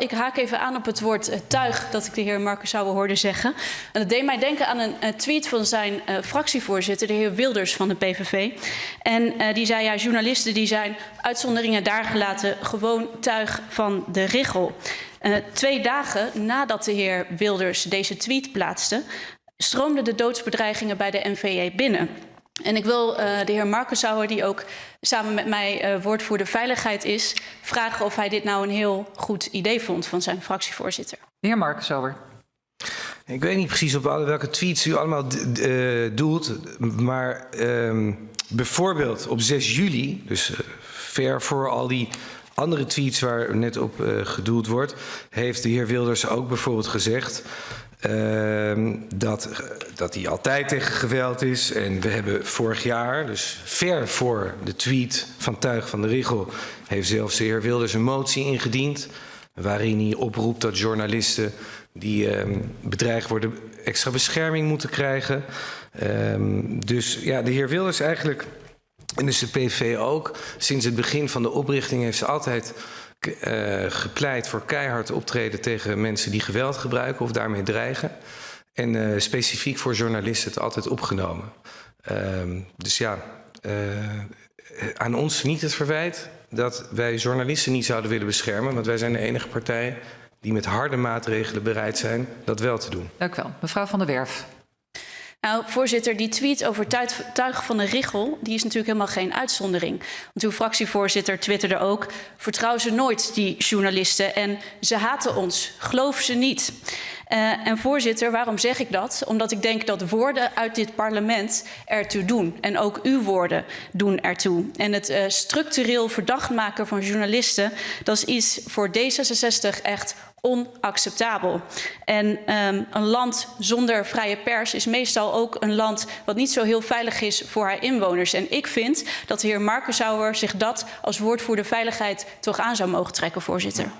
Ik haak even aan op het woord uh, tuig dat ik de heer Marcus Sauer hoorde zeggen. En dat deed mij denken aan een uh, tweet van zijn uh, fractievoorzitter, de heer Wilders van de PVV. En die zei, ja, journalisten die zijn uitzonderingen daar gelaten, gewoon tuig van de richel. twee dagen nadat de heer Wilders deze tweet plaatste, stroomden de doodsbedreigingen bij de NVA binnen. En ik wil uh, de heer Markensauer, die ook samen met mij uh, woordvoerder veiligheid is, vragen of hij dit nou een heel goed idee vond van zijn fractievoorzitter. De heer Markensauer. Ik weet niet precies op welke tweets u allemaal uh, doelt, maar uh, bijvoorbeeld op 6 juli, dus ver voor al die andere tweets waar net op gedoeld wordt, heeft de heer Wilders ook bijvoorbeeld gezegd uh, dat, dat hij altijd tegen geweld is. En we hebben vorig jaar, dus ver voor de tweet van Tuig van de Rigel, heeft zelfs de heer Wilders een motie ingediend. Waarin hij oproept dat journalisten die uh, bedreigd worden extra bescherming moeten krijgen. Um, dus ja, de heer Wilders eigenlijk, en dus de PV ook, sinds het begin van de oprichting heeft ze altijd gepleit voor keihard optreden tegen mensen die geweld gebruiken of daarmee dreigen. En uh, specifiek voor journalisten het altijd opgenomen. Uh, dus ja, uh, aan ons niet het verwijt dat wij journalisten niet zouden willen beschermen. Want wij zijn de enige partij die met harde maatregelen bereid zijn dat wel te doen. Dank u wel. Mevrouw van der Werf. Nou, voorzitter, die tweet over tuig van de Richel, die is natuurlijk helemaal geen uitzondering. Want uw fractievoorzitter twitterde ook, vertrouw ze nooit, die journalisten, en ze haten ons, geloof ze niet. Uh, en voorzitter, waarom zeg ik dat? Omdat ik denk dat woorden uit dit parlement ertoe doen. En ook uw woorden doen ertoe. En het uh, structureel verdacht maken van journalisten, dat is iets voor D66 echt onacceptabel. En um, een land zonder vrije pers is meestal ook een land wat niet zo heel veilig is voor haar inwoners. En ik vind dat de heer Markensauer zich dat als woordvoerder veiligheid toch aan zou mogen trekken, voorzitter.